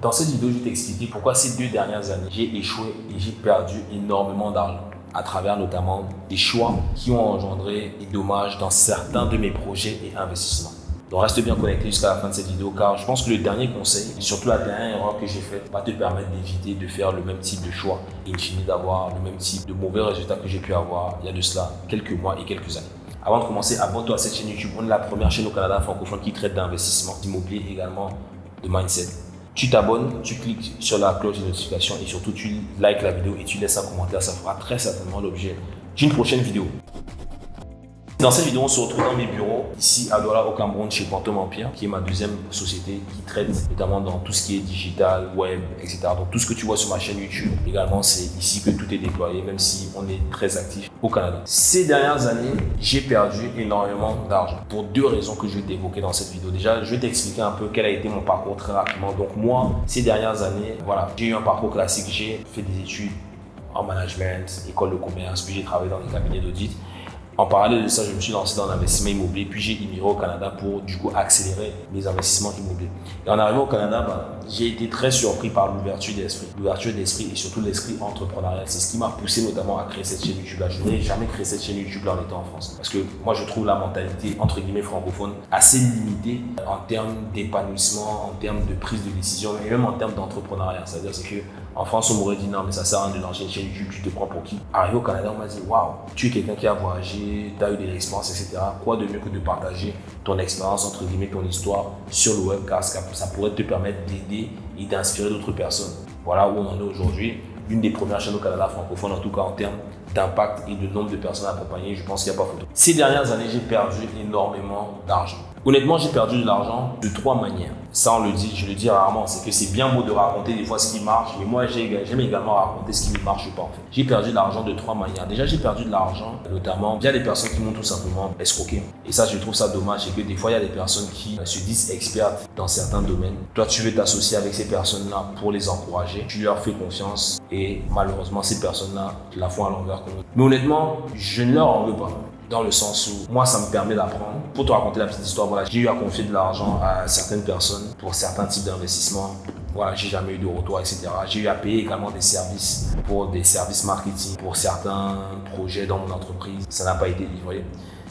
Dans cette vidéo, je vais t'expliquer pourquoi ces deux dernières années, j'ai échoué et j'ai perdu énormément d'argent à travers notamment des choix qui ont engendré des dommages dans certains de mes projets et investissements. Donc reste bien connecté jusqu'à la fin de cette vidéo car je pense que le dernier conseil, et surtout la dernière erreur que j'ai faite, va te permettre d'éviter de faire le même type de choix et d'avoir le même type de mauvais résultats que j'ai pu avoir il y a de cela quelques mois et quelques années. Avant de commencer, abonne-toi à cette chaîne YouTube. On est la première chaîne au Canada francophone qui traite d'investissement immobilier également de mindset tu t'abonnes, tu cliques sur la cloche de notification et surtout tu likes la vidéo et tu laisses un commentaire. Ça fera très certainement l'objet d'une prochaine vidéo. Dans cette vidéo, on se retrouve dans mes bureaux, ici à Douala au Cameroun, chez Quantum Empire, qui est ma deuxième société qui traite notamment dans tout ce qui est digital, web, etc. Donc tout ce que tu vois sur ma chaîne YouTube, également c'est ici que tout est déployé, même si on est très actif au Canada. Ces dernières années, j'ai perdu énormément d'argent pour deux raisons que je vais t'évoquer dans cette vidéo. Déjà, je vais t'expliquer un peu quel a été mon parcours très rapidement. Donc moi, ces dernières années, voilà, j'ai eu un parcours classique. J'ai fait des études en management, école de commerce, puis j'ai travaillé dans des cabinets d'audit. En parallèle de ça, je me suis lancé dans l'investissement immobilier, puis j'ai immigré au Canada pour du coup accélérer mes investissements immobiliers. Et en arrivant au Canada, bah, j'ai été très surpris par l'ouverture d'esprit. L'ouverture d'esprit et surtout l'esprit entrepreneurial. C'est ce qui m'a poussé notamment à créer cette chaîne YouTube-là. Je n'aurais jamais créé cette chaîne YouTube-là en étant en France. Parce que moi, je trouve la mentalité, entre guillemets, francophone assez limitée en termes d'épanouissement, en termes de prise de décision et même en termes d'entrepreneuriat. C'est-à-dire c'est que en France, on m'aurait dit non, mais ça sert à rien de lancer une chaîne YouTube, tu te prends pour qui? Arrivé au Canada, on m'a dit waouh, tu es quelqu'un qui a voyagé, tu as eu des expériences, etc. Quoi de mieux que de partager ton expérience, entre guillemets, ton histoire sur le web, car ça pourrait te permettre d'aider et d'inspirer d'autres personnes. Voilà où on en est aujourd'hui. L'une des premières chaînes au Canada francophone, en tout cas en termes d'impact et de nombre de personnes accompagnées, je pense qu'il n'y a pas photo. Ces dernières années, j'ai perdu énormément d'argent. Honnêtement, j'ai perdu de l'argent de trois manières. Ça, on le dit, je le dis rarement, c'est que c'est bien beau de raconter des fois ce qui marche, mais moi, j'aime également raconter ce qui ne marche pas. J'ai perdu de l'argent de trois manières. Déjà, j'ai perdu de l'argent, notamment via des personnes qui m'ont tout simplement escroqué. Et ça, je trouve ça dommage, c'est que des fois, il y a des personnes qui se disent expertes dans certains domaines. Toi, tu veux t'associer avec ces personnes-là pour les encourager. Tu leur fais confiance et malheureusement, ces personnes-là la font à l'envers. Mais honnêtement, je ne leur en veux pas dans le sens où moi, ça me permet d'apprendre. Pour te raconter la petite histoire, voilà, j'ai eu à confier de l'argent à certaines personnes pour certains types d'investissements. Voilà, j'ai jamais eu de retour, etc. J'ai eu à payer également des services pour des services marketing, pour certains projets dans mon entreprise. Ça n'a pas été livré.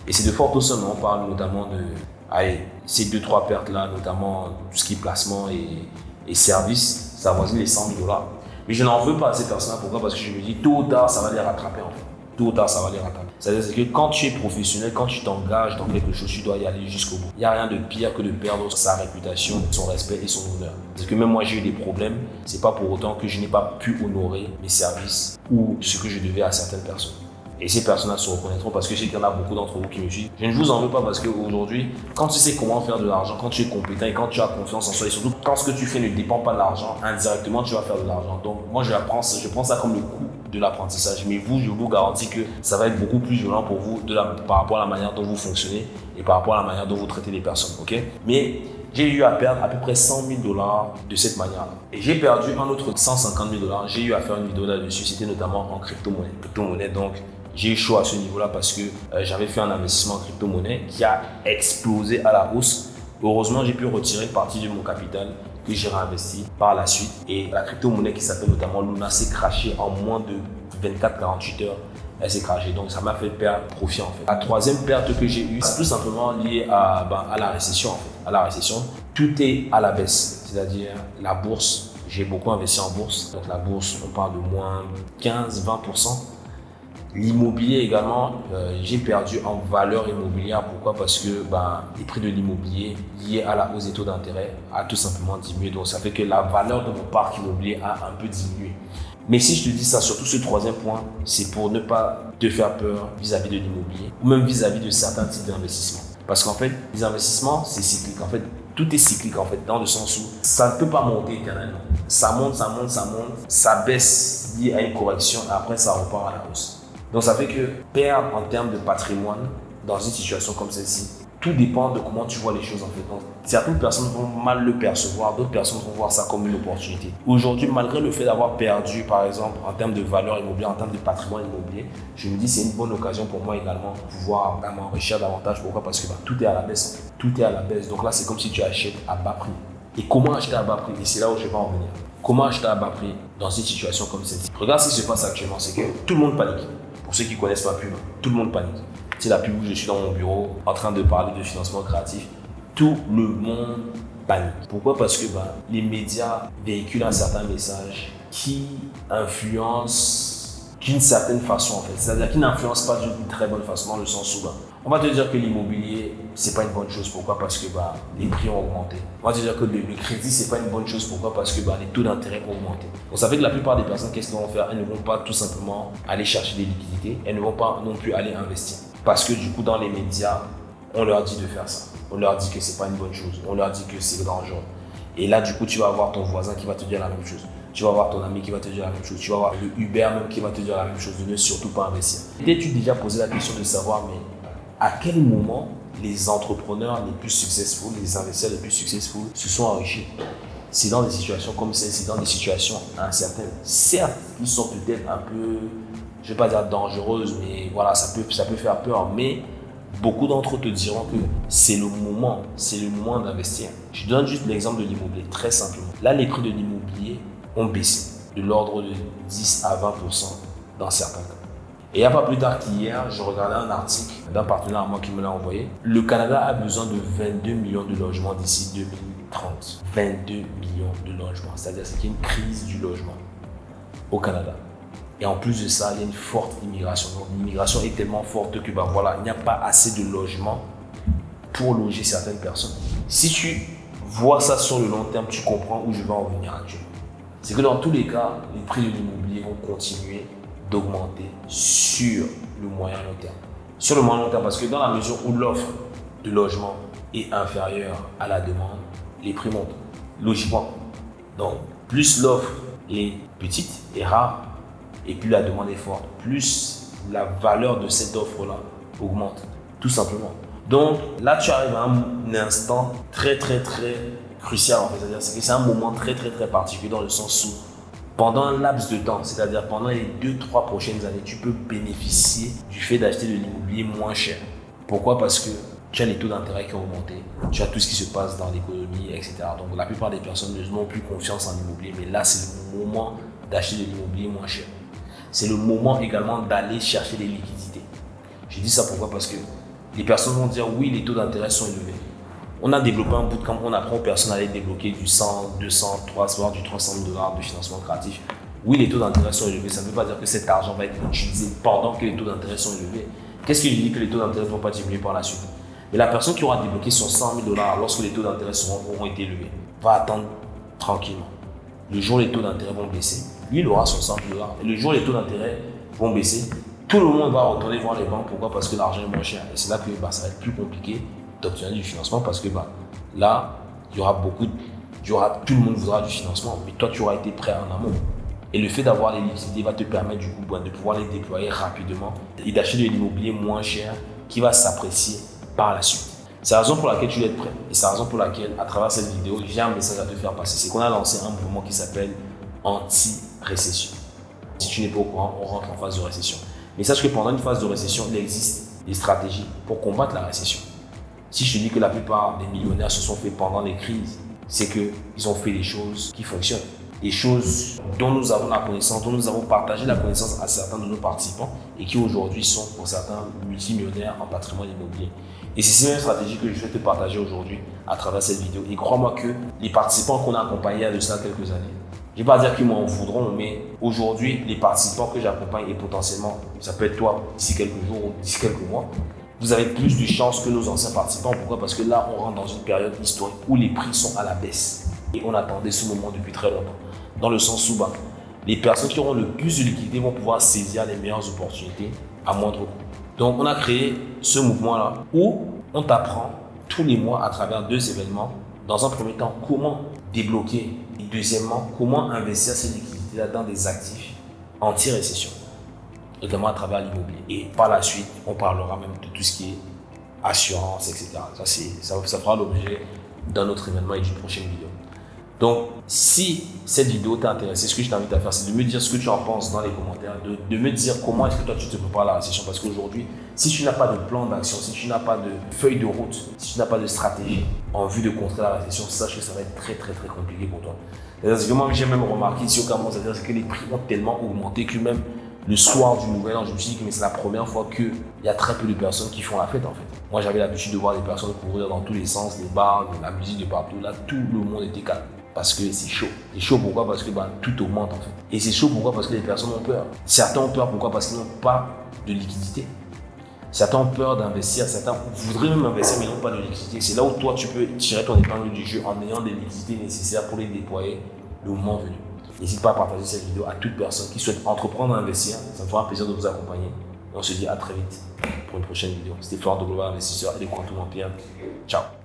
Et c'est de fortes sommes. On parle notamment de allez, ces deux, trois pertes-là, notamment tout ce qui est placement et, et services, ça avoisine les 100 000 dollars. Mais je n'en veux pas à ces personnes-là. Pourquoi? Parce que je me dis, tôt ou tard, ça va les rattraper en fait tôt ou tard, ça va les rattraper. C'est-à-dire que quand tu es professionnel, quand tu t'engages dans quelque chose, tu dois y aller jusqu'au bout. Il n'y a rien de pire que de perdre sa réputation, son respect et son honneur. Parce que même moi, j'ai eu des problèmes. C'est pas pour autant que je n'ai pas pu honorer mes services ou ce que je devais à certaines personnes. Et ces personnes-là se reconnaîtront parce que je sais qu'il y en a beaucoup d'entre vous qui me suivent. Je ne vous en veux pas parce qu'aujourd'hui, quand tu sais comment faire de l'argent, quand tu es compétent et quand tu as confiance en soi, et surtout quand ce que tu fais ne dépend pas de l'argent, indirectement tu vas faire de l'argent. Donc moi je, prends, je prends ça comme le coût de l'apprentissage. Mais vous, je vous garantis que ça va être beaucoup plus violent pour vous de la, par rapport à la manière dont vous fonctionnez et par rapport à la manière dont vous traitez les personnes. ok? Mais j'ai eu à perdre à peu près 100 000 dollars de cette manière-là. Et j'ai perdu un autre 150 000 dollars. J'ai eu à faire une vidéo là-dessus. C'était notamment en crypto-monnaie. Crypto-monnaie, donc j'ai chaud à ce niveau-là parce que euh, j'avais fait un investissement en crypto-monnaie qui a explosé à la hausse. Heureusement, j'ai pu retirer partie de mon capital que j'ai réinvesti par la suite. Et la crypto-monnaie qui s'appelle notamment Luna s'est crachée en moins de 24-48 heures. Elle s'est crachée. Donc, ça m'a fait perdre profit en fait. La troisième perte que j'ai eue, c'est tout simplement lié à, ben, à la récession en fait. À la récession, tout est à la baisse. C'est-à-dire la bourse. J'ai beaucoup investi en bourse. Donc, la bourse, on parle de moins 15-20%. L'immobilier également, euh, j'ai perdu en valeur immobilière. Pourquoi? Parce que bah, les prix de l'immobilier liés à la hausse des taux d'intérêt a tout simplement diminué. Donc ça fait que la valeur de mon parc immobilier a un peu diminué. Mais si je te dis ça, surtout ce troisième point, c'est pour ne pas te faire peur vis-à-vis de l'immobilier ou même vis-à-vis de certains types d'investissements. Parce qu'en fait, les investissements, c'est cyclique. En fait, tout est cyclique en fait, dans le sens où ça ne peut pas monter éternellement. Ça monte, ça monte, ça monte, ça baisse lié à une correction après ça repart à la hausse. Donc ça fait que perdre en termes de patrimoine dans une situation comme celle-ci, tout dépend de comment tu vois les choses en fait. Donc, certaines personnes vont mal le percevoir, d'autres personnes vont voir ça comme une opportunité. Aujourd'hui, malgré le fait d'avoir perdu, par exemple, en termes de valeur immobilière, en termes de patrimoine immobilier, je me dis c'est une bonne occasion pour moi également de pouvoir vraiment enrichir davantage. Pourquoi? Parce que bah, tout est à la baisse. Tout est à la baisse. Donc là, c'est comme si tu achètes à bas prix. Et comment acheter à bas prix? Et c'est là où je vais en venir. Comment acheter à bas prix dans une situation comme celle-ci? Regarde ce qui se passe actuellement, c'est que tout le monde panique. Pour ceux qui connaissent ma pub, tout le monde panique. C'est la pub où je suis dans mon bureau en train de parler de financement créatif. Tout le monde panique. Pourquoi? Parce que bah, les médias véhiculent un certain message qui influence d'une certaine façon en fait. C'est-à-dire qui n'influence pas d'une très bonne façon dans le sens où bah, on va te dire que l'immobilier, c'est pas une bonne chose. Pourquoi Parce que bah, les prix ont augmenté. On va te dire que le, crédit, c'est pas une bonne chose. Pourquoi Parce que bah, les taux d'intérêt ont augmenté. Donc ça fait que la plupart des personnes, qu'est-ce qu'elles vont faire? Elles ne vont pas tout simplement aller chercher des liquidités. Elles ne vont pas non plus aller investir. Parce que du coup, dans les médias, on leur dit de faire ça. On leur dit que c'est pas une bonne chose. On leur dit que c'est dangereux. Et là, du coup, tu vas avoir ton voisin qui va te dire la même chose. Tu vas avoir ton ami qui va te dire la même chose. Tu vas avoir le Uber même qui va te dire la même chose. De ne surtout pas investir. T'es-tu déjà posé la question de savoir, mais à quel moment les entrepreneurs les plus successful, les investisseurs les plus successful se sont enrichis? C'est dans des situations comme celle-ci, dans des situations incertaines. Certes, ils sont peut-être un peu, je ne vais pas dire dangereuses, mais voilà, ça peut, ça peut faire peur. Mais beaucoup d'entre eux te diront que c'est le moment, c'est le moment d'investir. Je donne juste l'exemple de l'immobilier, très simplement. Là, les prix de l'immobilier ont baissé de l'ordre de 10 à 20% dans certains cas. Et il n'y a pas plus tard qu'hier, je regardais un article d'un partenaire à moi qui me l'a envoyé. Le Canada a besoin de 22 millions de logements d'ici 2030. 22 millions de logements. C'est-à-dire qu'il y a une crise du logement au Canada. Et en plus de ça, il y a une forte immigration. L'immigration est tellement forte que bah, voilà, il n'y a pas assez de logements pour loger certaines personnes. Si tu vois ça sur le long terme, tu comprends où je vais en venir actuellement. C'est que dans tous les cas, les prix de l'immobilier vont continuer d'augmenter sur le moyen long terme. Sur le moyen long terme, parce que dans la mesure où l'offre de logement est inférieure à la demande, les prix montent, logiquement. Donc, plus l'offre est petite et rare, et plus la demande est forte, plus la valeur de cette offre-là augmente, tout simplement. Donc là, tu arrives à un instant très, très, très crucial, en fait. C'est-à-dire que c'est un moment très, très, très particulier dans le sens où pendant un laps de temps, c'est-à-dire pendant les 2-3 prochaines années, tu peux bénéficier du fait d'acheter de l'immobilier moins cher. Pourquoi? Parce que tu as les taux d'intérêt qui ont augmenté, tu as tout ce qui se passe dans l'économie, etc. Donc la plupart des personnes n'ont plus confiance en l'immobilier, mais là c'est le moment d'acheter de l'immobilier moins cher. C'est le moment également d'aller chercher des liquidités. Je dis ça pourquoi? Parce que les personnes vont dire oui, les taux d'intérêt sont élevés. On a développé un bootcamp, on apprend aux personnes à aller débloquer du 100, 200, 300, voire du 300 dollars de financement créatif. Oui, les taux d'intérêt sont élevés. Ça ne veut pas dire que cet argent va être utilisé pendant que les taux d'intérêt sont élevés. Qu'est-ce qui dit que les taux d'intérêt ne vont pas diminuer par la suite? Mais la personne qui aura débloqué son 100 000 dollars lorsque les taux d'intérêt auront été élevés va attendre tranquillement. Le jour où les taux d'intérêt vont baisser, lui, il aura son 100 000 dollars. Et le jour où les taux d'intérêt vont baisser, tout le monde va retourner voir les banques. Pourquoi? Parce que l'argent est moins cher. Et c'est là que bah, ça va être plus compliqué d'obtenir du financement parce que bah, là, il y aura beaucoup, y aura, tout le monde voudra du financement, mais toi, tu auras été prêt en amont. Et le fait d'avoir les liquidités va te permettre du coup bah, de pouvoir les déployer rapidement et d'acheter de l'immobilier moins cher qui va s'apprécier par la suite. C'est la raison pour laquelle tu dois être prêt. Et c'est la raison pour laquelle, à travers cette vidéo, j'ai un message à te faire passer. C'est qu'on a lancé un mouvement qui s'appelle anti-récession. Si tu n'es pas au courant, on rentre en phase de récession. Mais sache que pendant une phase de récession, il existe des stratégies pour combattre la récession. Si je dis que la plupart des millionnaires se sont fait pendant les crises, c'est qu'ils ont fait des choses qui fonctionnent. Des choses dont nous avons la connaissance, dont nous avons partagé la connaissance à certains de nos participants et qui aujourd'hui sont pour certains multimillionnaires en patrimoine immobilier. Et c'est ces mêmes stratégies que je vais te partager aujourd'hui à travers cette vidéo. Et crois-moi que les participants qu'on a accompagnés il y a de ça quelques années, je ne vais pas dire qu'ils m'en voudront, mais aujourd'hui, les participants que j'accompagne et potentiellement, ça peut être toi d'ici quelques jours ou d'ici quelques mois, vous avez plus de chances que nos anciens participants. Pourquoi? Parce que là, on rentre dans une période historique où les prix sont à la baisse. Et on attendait ce moment depuis très longtemps. Dans le sens où bah, les personnes qui auront le plus de liquidité vont pouvoir saisir les meilleures opportunités à moindre coût. Donc, on a créé ce mouvement-là où on t'apprend tous les mois à travers deux événements. Dans un premier temps, comment débloquer. Et deuxièmement, comment investir ces liquidités-là dans des actifs anti-récession notamment à travers l'immobilier. Et par la suite, on parlera même de tout ce qui est assurance, etc. Ça, ça, ça fera l'objet d'un autre événement et d'une prochaine vidéo. Donc, si cette vidéo t'a intéressé, ce que je t'invite à faire, c'est de me dire ce que tu en penses dans les commentaires, de, de me dire comment est-ce que toi tu te prépares à la récession. Parce qu'aujourd'hui, Si tu n'as pas de plan d'action, si tu n'as pas de feuille de route, si tu n'as pas de stratégie en vue de contrer la récession, sache que ça va être très très très compliqué pour toi. C'est que moi j'ai même remarqué au Cameroun, c'est que les prix ont tellement augmenté que même le soir du nouvel an, je me suis dit que c'est la première fois qu'il y a très peu de personnes qui font la fête en fait. Moi j'avais l'habitude de voir des personnes courir dans tous les sens, les bars, la musique de partout. Là, tout le monde était calme parce que c'est chaud. C'est chaud pourquoi? Parce que bah, tout augmente en fait. Et c'est chaud pourquoi? Parce que les personnes ont peur. Certains ont peur pourquoi? Parce qu'ils n'ont pas de liquidité. Certains ont peur d'investir, certains voudraient même investir mais n'ont pas de liquidité. C'est là où toi tu peux tirer ton épingle du jeu en ayant des liquidités nécessaires pour les déployer le moment venu. N'hésite pas à partager cette vidéo à toute personne qui souhaite entreprendre à investir. Ça me fera un plaisir de vous accompagner. on se dit à très vite pour une prochaine vidéo. C'était Flore de Global Investisseur et les Quantum Empire. Ciao